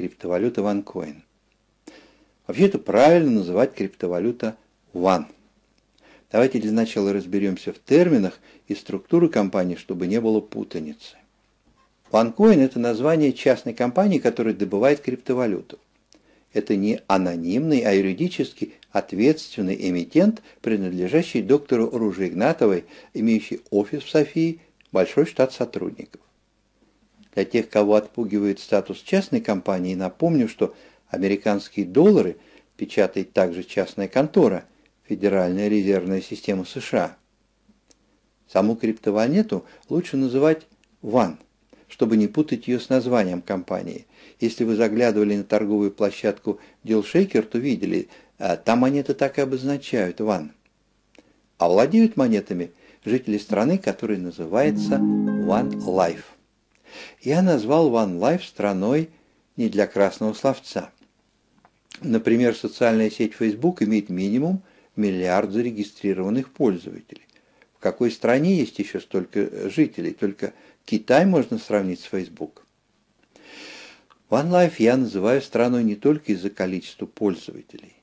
криптовалюта OneCoin. Вообще-то правильно называть криптовалюта One. Давайте для начала разберемся в терминах и структуре компании, чтобы не было путаницы. OneCoin – это название частной компании, которая добывает криптовалюту. Это не анонимный, а юридически ответственный эмитент, принадлежащий доктору Руже Игнатовой, имеющий офис в Софии, большой штат сотрудников. Для тех, кого отпугивает статус частной компании, напомню, что американские доллары печатает также частная контора, Федеральная резервная система США. Саму криптовалюту лучше называть «ван», чтобы не путать ее с названием компании. Если вы заглядывали на торговую площадку DealShaker, то видели, а, там монеты так и обозначают «ван». А владеют монетами жители страны, которая называется One Life. Я назвал One Life страной не для красного словца. Например, социальная сеть Facebook имеет минимум миллиард зарегистрированных пользователей. В какой стране есть еще столько жителей? Только Китай можно сравнить с Facebook. OneLife я называю страной не только из-за количества пользователей.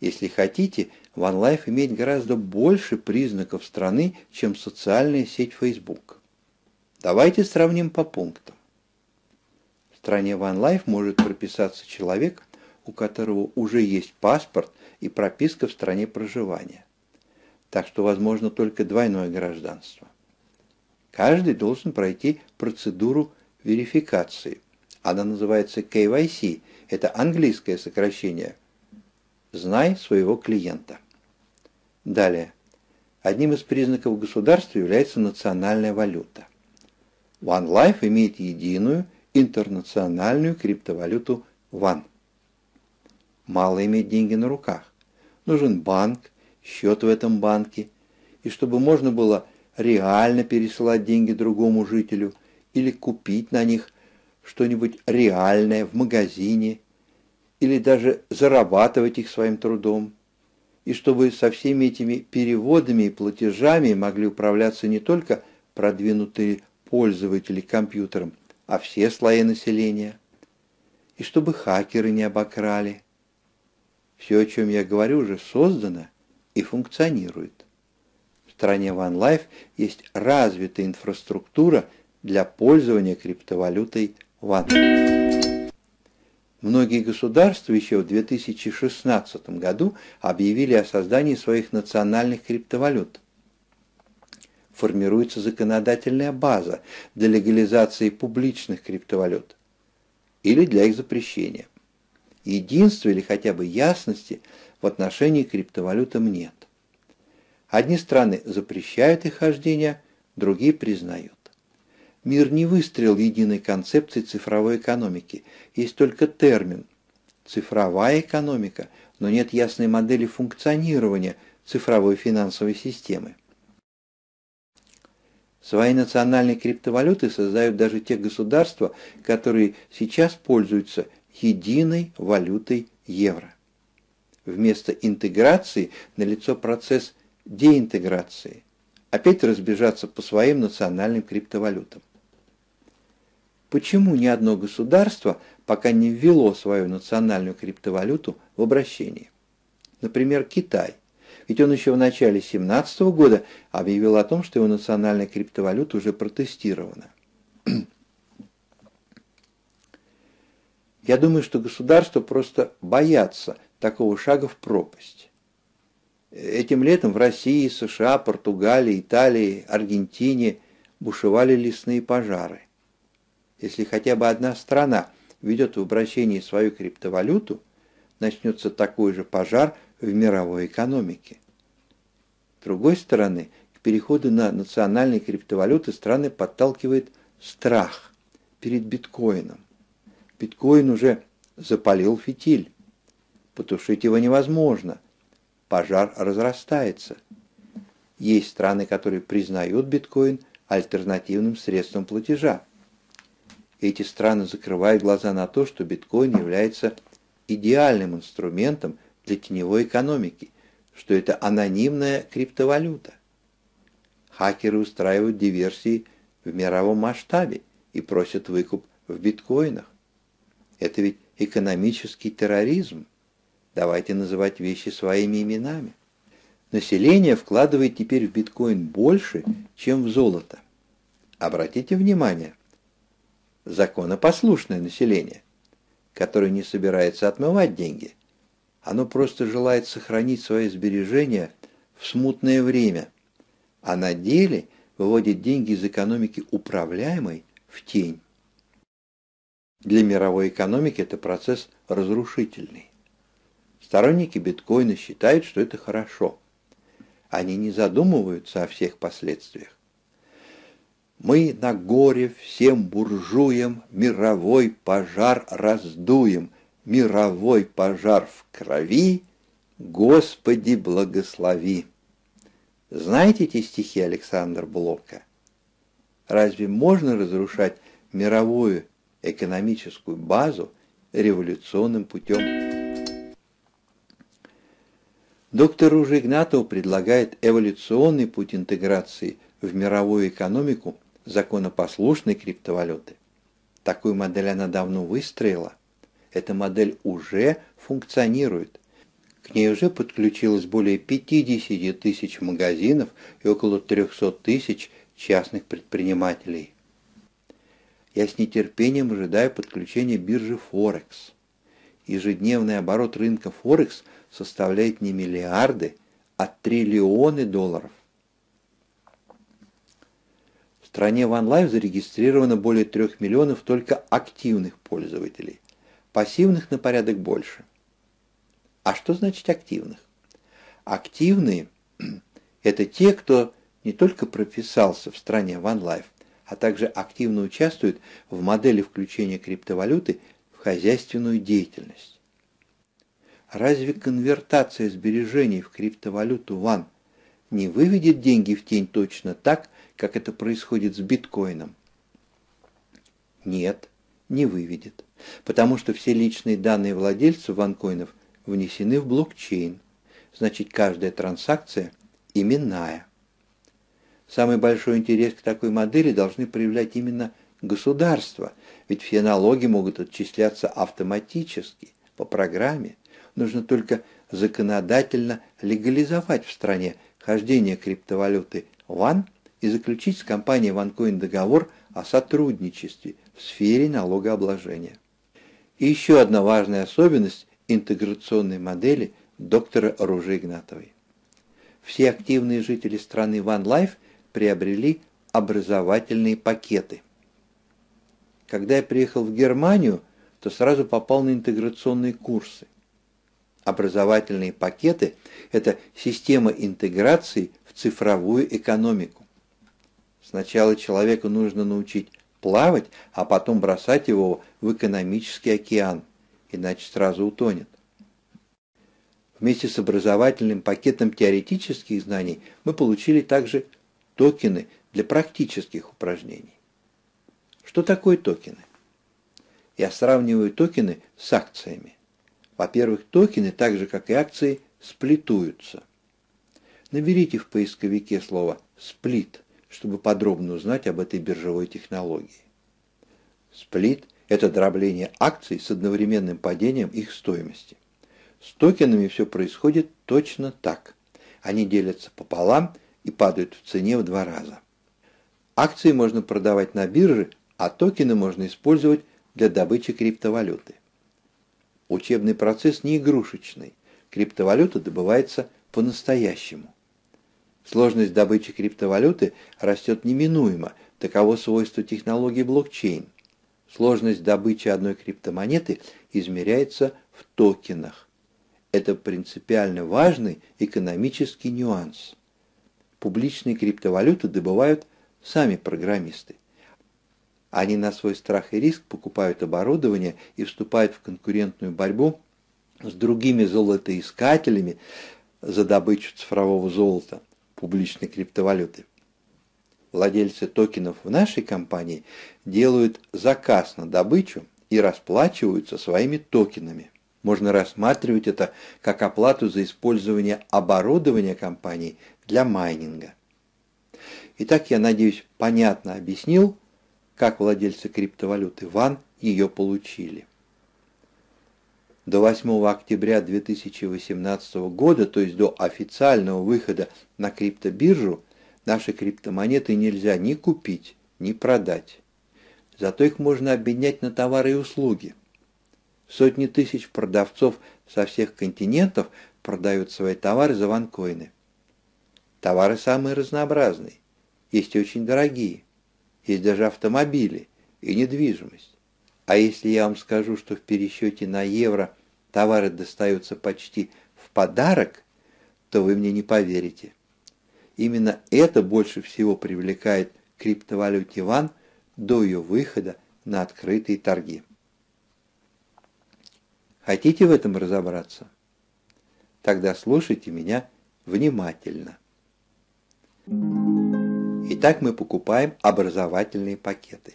Если хотите, OneLife имеет гораздо больше признаков страны, чем социальная сеть Facebook. Давайте сравним по пунктам. В стране OneLife может прописаться человек, у которого уже есть паспорт и прописка в стране проживания. Так что возможно только двойное гражданство. Каждый должен пройти процедуру верификации. Она называется KYC. Это английское сокращение. Знай своего клиента. Далее. Одним из признаков государства является национальная валюта. OneLife имеет единую интернациональную криптовалюту One. Мало иметь деньги на руках. Нужен банк, счет в этом банке, и чтобы можно было реально пересылать деньги другому жителю или купить на них что-нибудь реальное в магазине, или даже зарабатывать их своим трудом, и чтобы со всеми этими переводами и платежами могли управляться не только продвинутые пользователи компьютером, а все слои населения, и чтобы хакеры не обокрали. Все, о чем я говорю, уже создано и функционирует. В стране OneLife есть развитая инфраструктура для пользования криптовалютой One. Многие государства еще в 2016 году объявили о создании своих национальных криптовалют. Формируется законодательная база для легализации публичных криптовалют или для их запрещения. Единства или хотя бы ясности в отношении криптовалютам нет. Одни страны запрещают их хождение, другие признают. Мир не выстрелил единой концепции цифровой экономики. Есть только термин «цифровая экономика», но нет ясной модели функционирования цифровой финансовой системы. Свои национальные криптовалюты создают даже те государства, которые сейчас пользуются единой валютой евро. Вместо интеграции налицо процесс деинтеграции. Опять разбежаться по своим национальным криптовалютам. Почему ни одно государство пока не ввело свою национальную криптовалюту в обращение? Например, Китай. Ведь он еще в начале 2017 года объявил о том, что его национальная криптовалюта уже протестирована. Я думаю, что государства просто боятся такого шага в пропасть. Этим летом в России, США, Португалии, Италии, Аргентине бушевали лесные пожары. Если хотя бы одна страна ведет в обращении свою криптовалюту, начнется такой же пожар в мировой экономике. С другой стороны, к переходу на национальные криптовалюты страны подталкивает страх перед биткоином. Биткоин уже запалил фитиль. Потушить его невозможно. Пожар разрастается. Есть страны, которые признают биткоин альтернативным средством платежа. Эти страны закрывают глаза на то, что биткоин является идеальным инструментом для теневой экономики, что это анонимная криптовалюта. Хакеры устраивают диверсии в мировом масштабе и просят выкуп в биткоинах. Это ведь экономический терроризм. Давайте называть вещи своими именами. Население вкладывает теперь в биткоин больше, чем в золото. Обратите внимание, законопослушное население, которое не собирается отмывать деньги, оно просто желает сохранить свои сбережения в смутное время, а на деле выводит деньги из экономики управляемой в тень. Для мировой экономики это процесс разрушительный. Сторонники биткоина считают, что это хорошо. Они не задумываются о всех последствиях. Мы на горе всем буржуям мировой пожар раздуем, мировой пожар в крови, Господи благослови. Знаете эти стихи Александра Блока? Разве можно разрушать мировую экономическую базу революционным путем? Доктор Ружа Игнатов предлагает эволюционный путь интеграции в мировую экономику законопослушной криптовалюты. Такую модель она давно выстроила. Эта модель уже функционирует. К ней уже подключилось более 50 тысяч магазинов и около 300 тысяч частных предпринимателей. Я с нетерпением ожидаю подключения биржи Форекс. Ежедневный оборот рынка Форекс составляет не миллиарды, а триллионы долларов. В стране OneLife зарегистрировано более 3 миллионов только активных пользователей. Пассивных на порядок больше. А что значит активных? Активные – это те, кто не только прописался в стране OneLife, а также активно участвует в модели включения криптовалюты в хозяйственную деятельность. Разве конвертация сбережений в криптовалюту One не выведет деньги в тень точно так, как это происходит с биткоином? Нет, не выведет, потому что все личные данные владельцев ванкоинов внесены в блокчейн. Значит, каждая транзакция именная. Самый большой интерес к такой модели должны проявлять именно государства, ведь все налоги могут отчисляться автоматически, по программе. Нужно только законодательно легализовать в стране хождение криптовалюты ВАН и заключить с компанией OneCoin договор о сотрудничестве в сфере налогообложения. И еще одна важная особенность интеграционной модели доктора Ружи Игнатовой. Все активные жители страны One Life приобрели образовательные пакеты. Когда я приехал в Германию, то сразу попал на интеграционные курсы. Образовательные пакеты – это система интеграции в цифровую экономику. Сначала человеку нужно научить плавать, а потом бросать его в экономический океан иначе сразу утонет. Вместе с образовательным пакетом теоретических знаний мы получили также токены для практических упражнений. Что такое токены? Я сравниваю токены с акциями. Во-первых, токены, так же как и акции, сплитуются. Наберите в поисковике слово «сплит», чтобы подробно узнать об этой биржевой технологии. Сплит – это дробление акций с одновременным падением их стоимости. С токенами все происходит точно так. Они делятся пополам и падают в цене в два раза. Акции можно продавать на бирже, а токены можно использовать для добычи криптовалюты. Учебный процесс не игрушечный. Криптовалюта добывается по-настоящему. Сложность добычи криптовалюты растет неминуемо, таково свойство технологии блокчейн – Сложность добычи одной криптомонеты измеряется в токенах. Это принципиально важный экономический нюанс. Публичные криптовалюты добывают сами программисты. Они на свой страх и риск покупают оборудование и вступают в конкурентную борьбу с другими золотоискателями за добычу цифрового золота, публичной криптовалюты владельцы токенов в нашей компании делают заказ на добычу и расплачиваются своими токенами. Можно рассматривать это как оплату за использование оборудования компании для майнинга. Итак, я надеюсь, понятно объяснил, как владельцы криптовалюты ВАН ее получили. До 8 октября 2018 года, то есть до официального выхода на криптобиржу, наши криптомонеты нельзя ни купить, ни продать. Зато их можно обменять на товары и услуги. Сотни тысяч продавцов со всех континентов продают свои товары за ванкоины. Товары самые разнообразные, есть и очень дорогие, есть даже автомобили и недвижимость. А если я вам скажу, что в пересчете на евро товары достаются почти в подарок, то вы мне не поверите. Именно это больше всего привлекает криптовалюте ВАН до ее выхода на открытые торги. Хотите в этом разобраться? Тогда слушайте меня внимательно. Итак, мы покупаем образовательные пакеты.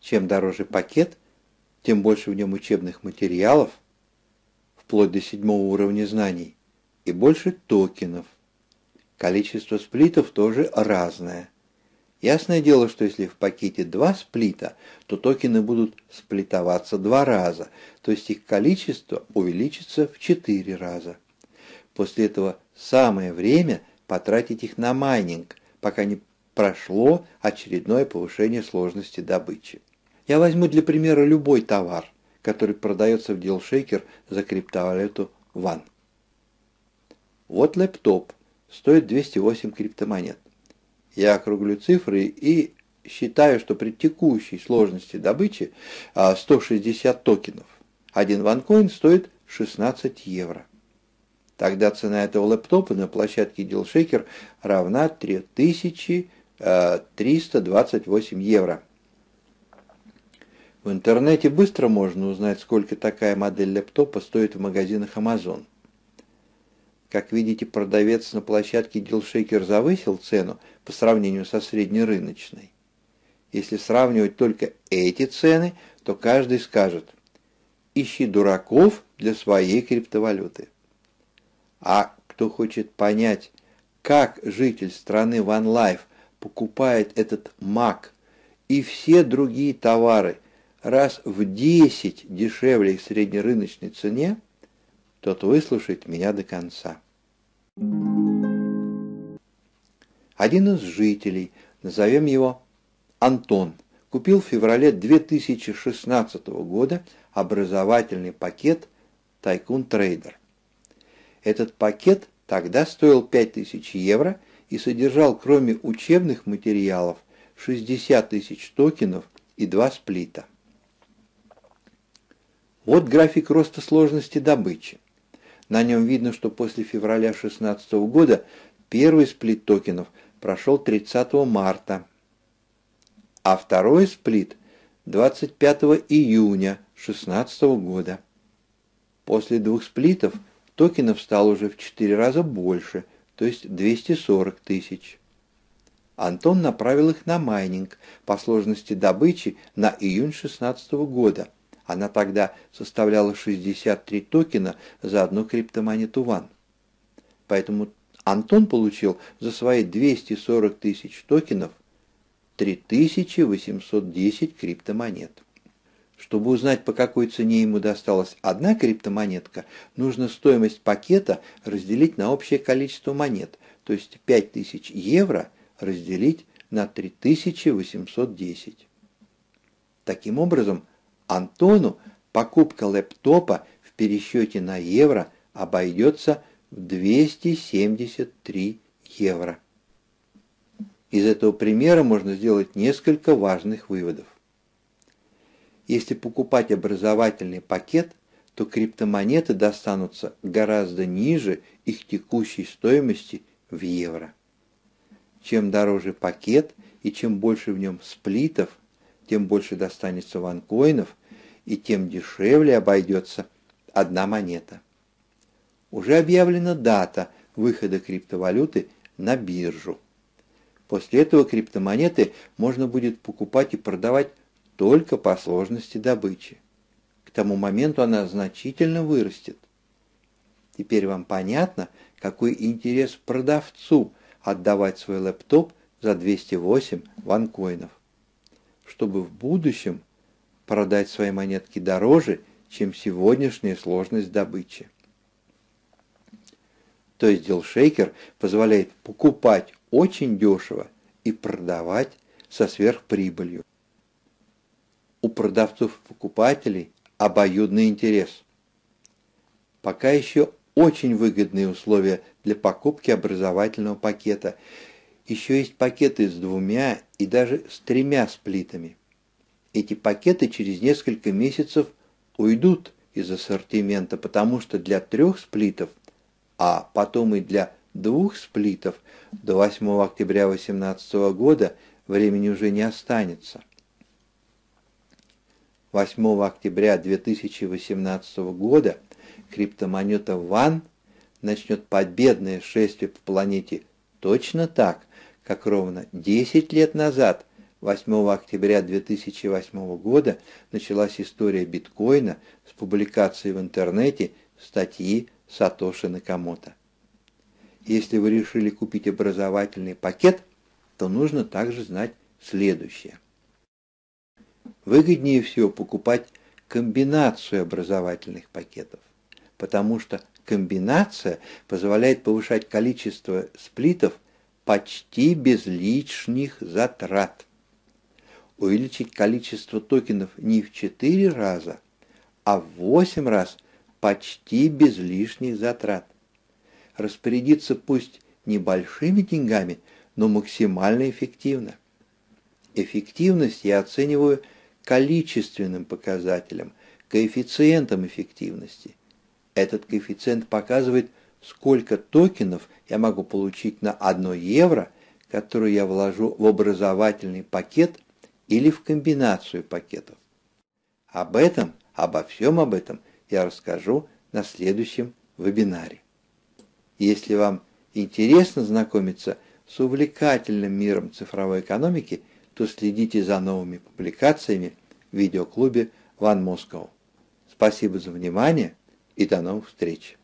Чем дороже пакет, тем больше в нем учебных материалов, вплоть до седьмого уровня знаний, и больше токенов. Количество сплитов тоже разное. Ясное дело, что если в пакете два сплита, то токены будут сплитоваться два раза, то есть их количество увеличится в четыре раза. После этого самое время потратить их на майнинг, пока не прошло очередное повышение сложности добычи. Я возьму для примера любой товар, который продается в DealShaker за криптовалюту ONE. Вот лэптоп, стоит 208 криптомонет. Я округлю цифры и считаю, что при текущей сложности добычи 160 а, токенов. Один ванкоин стоит 16 евро. Тогда цена этого лэптопа на площадке DealShaker равна 3328 евро. В интернете быстро можно узнать, сколько такая модель лэптопа стоит в магазинах Amazon. Как видите, продавец на площадке DealShaker завысил цену по сравнению со среднерыночной. Если сравнивать только эти цены, то каждый скажет «Ищи дураков для своей криптовалюты». А кто хочет понять, как житель страны One Life покупает этот Mac и все другие товары раз в 10 дешевле их среднерыночной цене, тот выслушает меня до конца. Один из жителей, назовем его Антон, купил в феврале 2016 года образовательный пакет Tycoon Trader. Этот пакет тогда стоил 5000 евро и содержал, кроме учебных материалов, 60 тысяч токенов и два сплита. Вот график роста сложности добычи. На нем видно, что после февраля 2016 года первый сплит токенов прошел 30 марта, а второй сплит 25 июня 2016 года. После двух сплитов токенов стало уже в 4 раза больше, то есть 240 тысяч. Антон направил их на майнинг по сложности добычи на июнь 2016 года. Она тогда составляла 63 токена за одну криптомонету ВАН. Поэтому Антон получил за свои 240 тысяч токенов 3810 криптомонет. Чтобы узнать, по какой цене ему досталась одна криптомонетка, нужно стоимость пакета разделить на общее количество монет, то есть 5000 евро разделить на 3810. Таким образом, Антону покупка лэптопа в пересчете на евро обойдется в 273 евро. Из этого примера можно сделать несколько важных выводов. Если покупать образовательный пакет, то криптомонеты достанутся гораздо ниже их текущей стоимости в евро. Чем дороже пакет и чем больше в нем сплитов, тем больше достанется ванкоинов и тем дешевле обойдется одна монета. Уже объявлена дата выхода криптовалюты на биржу. После этого криптомонеты можно будет покупать и продавать только по сложности добычи. К тому моменту она значительно вырастет. Теперь вам понятно, какой интерес продавцу отдавать свой лэптоп за 208 ванкоинов. Чтобы в будущем продать свои монетки дороже чем сегодняшняя сложность добычи. То есть DealShaker позволяет покупать очень дешево и продавать со сверхприбылью. У продавцов-покупателей обоюдный интерес. Пока еще очень выгодные условия для покупки образовательного пакета. Еще есть пакеты с двумя и даже с тремя сплитами. Эти пакеты через несколько месяцев уйдут из ассортимента, потому что для трех сплитов, а потом и для двух сплитов до 8 октября 2018 года времени уже не останется. 8 октября 2018 года криптомонета Ван начнет победное шествие по планете точно так, как ровно 10 лет назад, 8 октября 2008 года, началась история биткоина с публикацией в интернете статьи Сатоши Накамото. Если вы решили купить образовательный пакет, то нужно также знать следующее. Выгоднее всего покупать комбинацию образовательных пакетов потому что комбинация позволяет повышать количество сплитов почти без лишних затрат. Увеличить количество токенов не в 4 раза, а в 8 раз почти без лишних затрат. Распорядиться пусть небольшими деньгами, но максимально эффективно. Эффективность я оцениваю количественным показателем, коэффициентом эффективности. Этот коэффициент показывает, сколько токенов я могу получить на 1 евро, которую я вложу в образовательный пакет или в комбинацию пакетов. Об этом, обо всем об этом я расскажу на следующем вебинаре. Если вам интересно знакомиться с увлекательным миром цифровой экономики, то следите за новыми публикациями в видеоклубе One Moscow. Спасибо за внимание и до новых встреч.